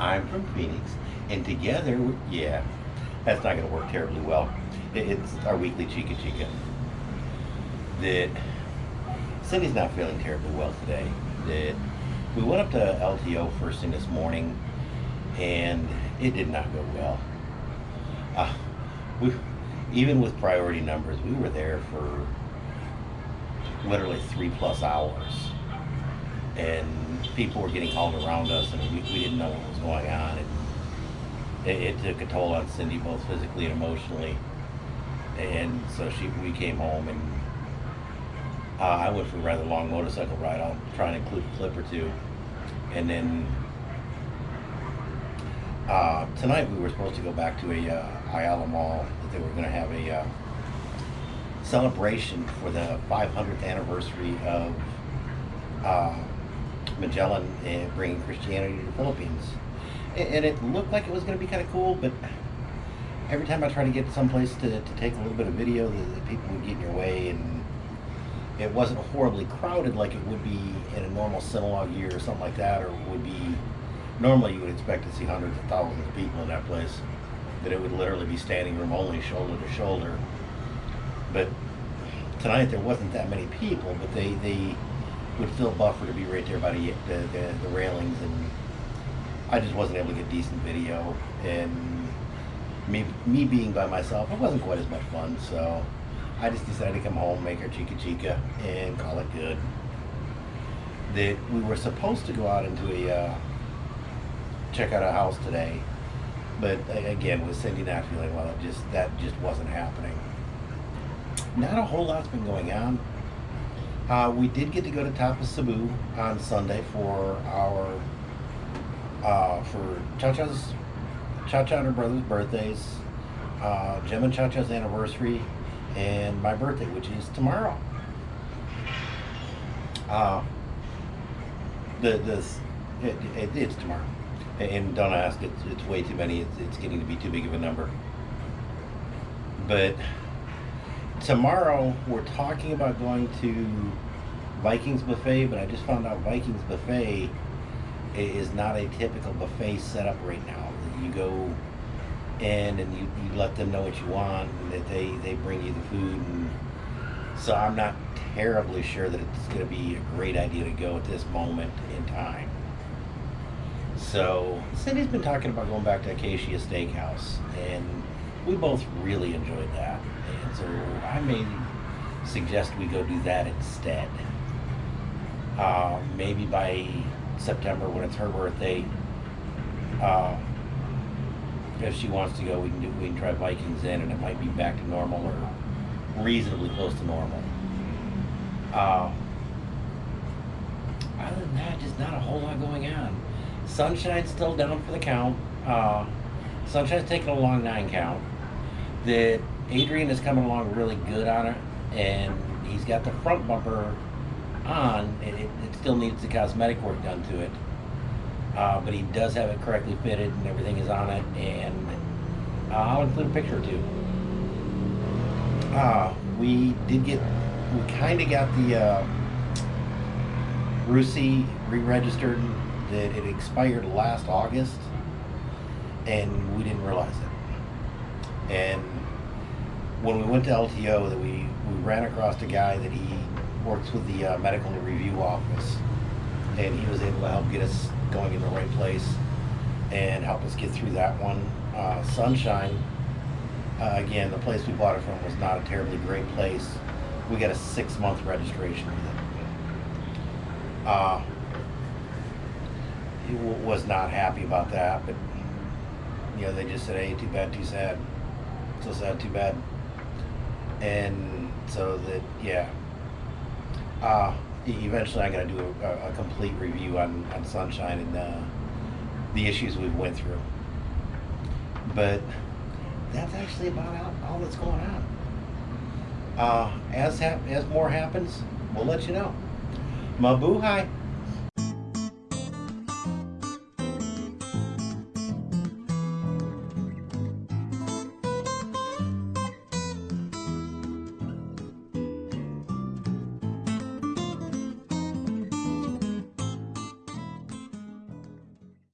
I'm from Phoenix, and together, yeah, that's not going to work terribly well. It's our weekly Chica Chica. That Cindy's not feeling terribly well today. That we went up to LTO first thing this morning, and it did not go well. Uh, we, even with priority numbers, we were there for literally three plus hours, and people were getting hauled around us, and we, we didn't know what was going on. It, it, it took a toll on Cindy, both physically and emotionally, and so she we came home and uh, I went for a rather long motorcycle ride. I'll try and include a clip or two, and then uh, tonight we were supposed to go back to a uh, Ayala Mall that they were going to have a uh, celebration for the 500th anniversary of uh, Magellan and bringing Christianity to the Philippines. And, it looked like it was going to be kind of cool, but every time I try to get someplace to, to take a little bit of video, the, the people would get in your way and it wasn't horribly crowded like it would be in a normal Sinulog year or something like that, or would be normally you would expect to see hundreds of thousands of people in that place. That it would literally be standing room only, shoulder to shoulder. But tonight there wasn't that many people, but they, they would still buffer to be right there by the, the, the, the railings, and I just wasn't able to get decent video. And me, me being by myself, it wasn't quite as much fun, so I just decided to come home, make our chica chica, and call it good. That we were supposed to go out into a uh, check out a house today, but again, with Cindy not feeling well, it just that just wasn't happening. Not a whole lot's been going on. Uh, we did get to go to Tapas Cebu on Sunday for our uh, for Cha-Cha's Cha-Cha and her brother's birthdays, uh, Jim and Cha-Cha's anniversary, and my birthday, which is tomorrow. Uh, the this it, it, it's tomorrow, and don't ask. It's it's way too many. It's it's getting to be too big of a number. But tomorrow we're talking about going to Vikings buffet, but I just found out Vikings buffet is not a typical buffet setup right now. You go in and you, you let them know what you want and that they, they bring you the food and so I'm not terribly sure that it's going to be a great idea to go at this moment in time. So Cindy's been talking about going back to Acacia Steakhouse and we both really enjoyed that. And so I may suggest we go do that instead. Uh, maybe by September when it's her birthday, uh, if she wants to go, we can do, we can try Vikings in, and it might be back to normal or reasonably close to normal. Uh, other than that, just not a whole lot going on. Sunshine's still down for the count. Uh, Sunshine's taking a long nine count. That Adrian is coming along really good on it, and he's got the front bumper on. It, it, it still needs the cosmetic work done to it. Uh, but he does have it correctly fitted and everything is on it and uh, I'll include a picture or two. Uh, we did get, we kind of got the uh, Rusi re-registered that it expired last August and we didn't realize it. And when we went to LTO that we, we ran across a guy that he works with the uh, medical review office and he was able to help get us going in the right place and help us get through that one. Uh, Sunshine, uh, again, the place we bought it from was not a terribly great place. We got a six month registration with it. Uh, he was not happy about that, but you know, they just said, hey, too bad, too sad. So sad, too bad. And so that, yeah. Uh, eventually I'm going to do a, a, complete review on, on Sunshine and uh, the issues we've went through. But that's actually about all, all that's going on. Uh, as, as more happens, we'll let you know. Mabuhay!